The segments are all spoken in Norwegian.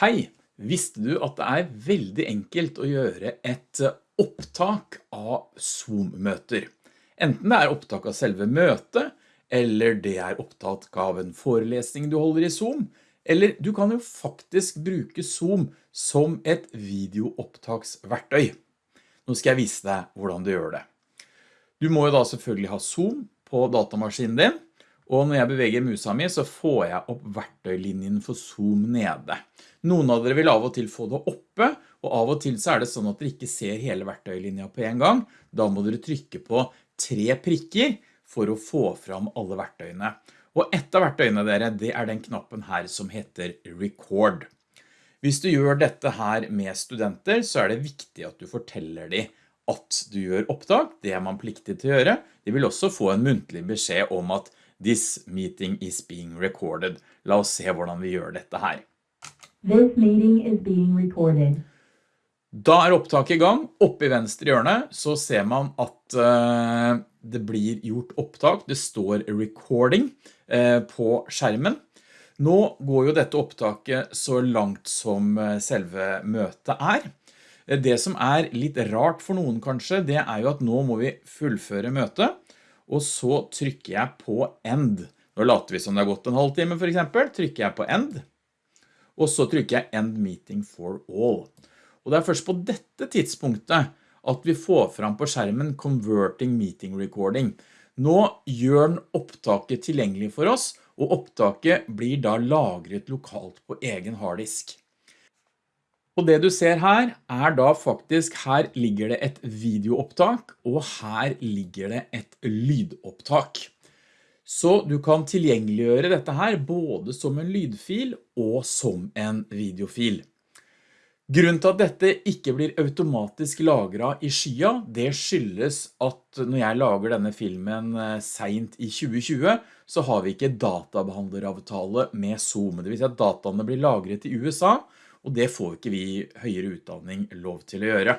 Hei, visste du at det er veldig enkelt å gjøre et eh, opptak av Zoom-møter? Enten det er opptak av selve møtet, eller det er opptak av en forelesning du holder i Zoom, eller du kan jo faktisk bruke Zoom som et videoopptaksverktøy. Nå skal jeg vise deg hvordan du gjør det. Du må jo da selvfølgelig ha Zoom på datamaskinen din, og når jeg beveger musa mi så får jeg opp verktøylinjen for Zoom nede. Noen av dere vil av og til få det oppe, og av og til så er det sånn at dere ikke ser hele verktøylinja på en gang. Da må dere trykke på tre prikker for å få fram alle verktøyene. Og ett av verktøyene dere, det er den knappen her som heter Record. Hvis du gjør dette her med studenter, så er det viktig at du forteller dem at du gjør opptak. Det er man pliktig til å gjøre. De vil også få en muntlig beskjed om at This meeting is being recorded. La oss se hvordan vi gjør dette her. This meeting is being recorded. Da er opptaket i gang. Oppe i venstre hjørne så ser man at uh, det blir gjort opptak. Det står recording uh, på skjermen. Nå går jo dette opptaket så langt som uh, selve møtet er. Det som er litt rart for noen kanskje, det er jo at nå må vi fullføre møtet og så trykker jeg på end. Nå later vi som det har gått en halvtime for eksempel, trykker jeg på end, og så trykker jeg end meeting for all. Og det er først på dette tidspunktet at vi får fram på skjermen converting meeting recording. Nå gjør den opptaket tilgjengelig for oss, og opptaket blir da lagret lokalt på egen harddisk. Og det du ser her er da faktisk, her ligger det et videoopptak, og her ligger det et lydopptak. Så du kan tilgjengeliggjøre dette her både som en lydfil og som en videofil. Grunnen til at dette ikke blir automatisk lagret i skya, det skyldes at når jeg lager denne filmen eh, sent i 2020, så har vi ikke databehandleravtale med Zoom. Det vil si at dataene blir lagret i USA, og det får ikke vi høyere utdanning lov til å gjøre.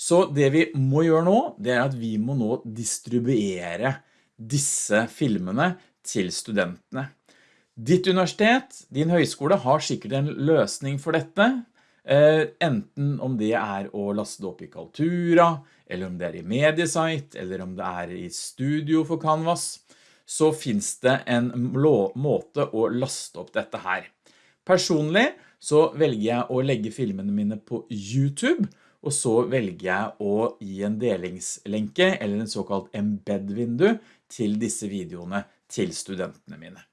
Så det vi må gjøre nå, det er at vi må nå distribuere disse filmene til studentene. Ditt universitet, din høyskole har sikkert en løsning for dette, eh, enten om det er å laste det opp i Kaltura, eller om det er i Mediesite, eller om det er i Studio for Canvas, så finns det en måte å laste opp dette her. Personlig så velger jeg å legge filmene mine på YouTube, og så velger jeg å gi en delingslenke eller en såkalt embed-vindu til disse videoene til studentene mine.